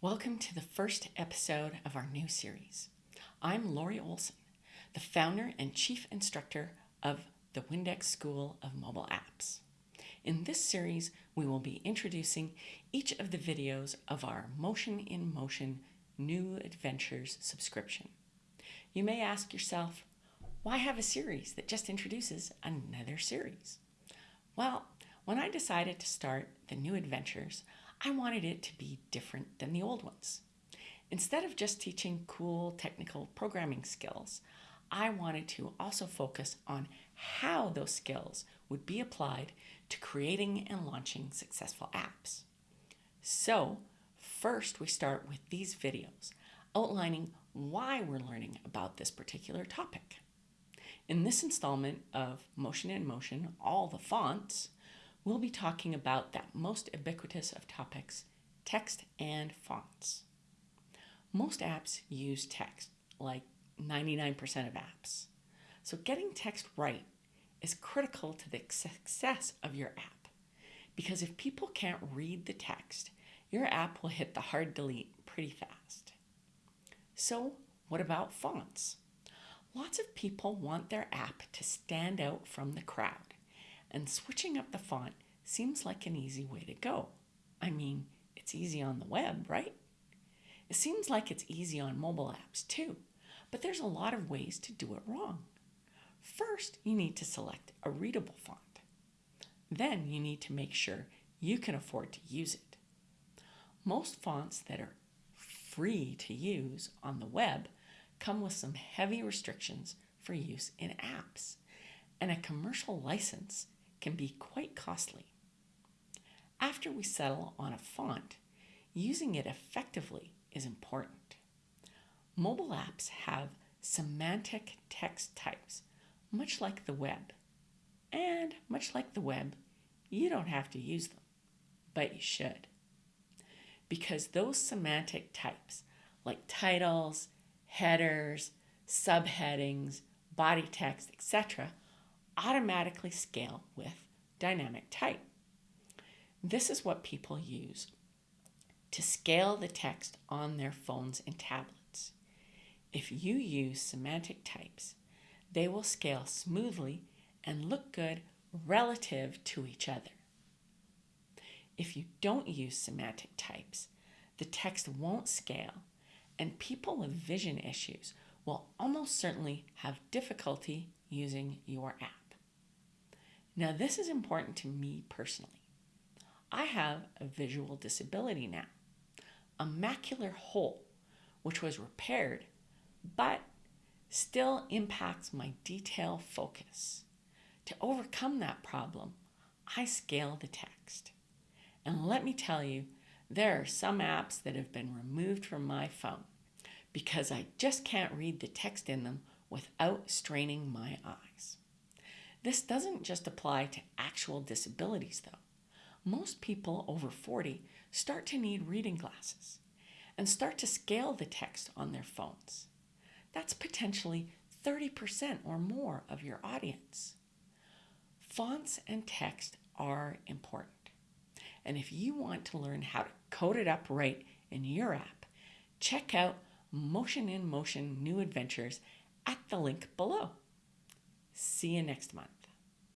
Welcome to the first episode of our new series. I'm Lori Olson, the founder and chief instructor of the WNDX School of Mobile Apps. In this series, we will be introducing each of the videos of our Motion in Motion New Adventures subscription. You may ask yourself, why have a series that just introduces another series? Well, when I decided to start the New Adventures, I wanted it to be different than the old ones. Instead of just teaching cool technical programming skills, I wanted to also focus on how those skills would be applied to creating and launching successful apps. So, first we start with these videos outlining why we're learning about this particular topic. In this installment of Motion in Motion, all the fonts, we'll be talking about that most ubiquitous of topics, text and fonts. Most apps use text, like 99% of apps. So getting text right is critical to the success of your app. Because if people can't read the text, your app will hit the hard delete pretty fast. So what about fonts? Lots of people want their app to stand out from the crowd and switching up the font seems like an easy way to go. I mean, it's easy on the web, right? It seems like it's easy on mobile apps too, but there's a lot of ways to do it wrong. First, you need to select a readable font. Then you need to make sure you can afford to use it. Most fonts that are free to use on the web come with some heavy restrictions for use in apps and a commercial license can be quite costly. After we settle on a font, using it effectively is important. Mobile apps have semantic text types, much like the web. And much like the web, you don't have to use them, but you should. Because those semantic types, like titles, headers, subheadings, body text, etc., automatically scale with dynamic type. This is what people use to scale the text on their phones and tablets. If you use semantic types, they will scale smoothly and look good relative to each other. If you don't use semantic types, the text won't scale and people with vision issues will almost certainly have difficulty using your app. Now, this is important to me personally. I have a visual disability now, a macular hole, which was repaired, but still impacts my detail focus. To overcome that problem, I scale the text. And let me tell you, there are some apps that have been removed from my phone because I just can't read the text in them without straining my eyes. This doesn't just apply to actual disabilities, though. Most people over 40 start to need reading glasses and start to scale the text on their phones. That's potentially 30% or more of your audience. Fonts and text are important. And if you want to learn how to code it up right in your app, check out Motion in Motion New Adventures at the link below. See you next month.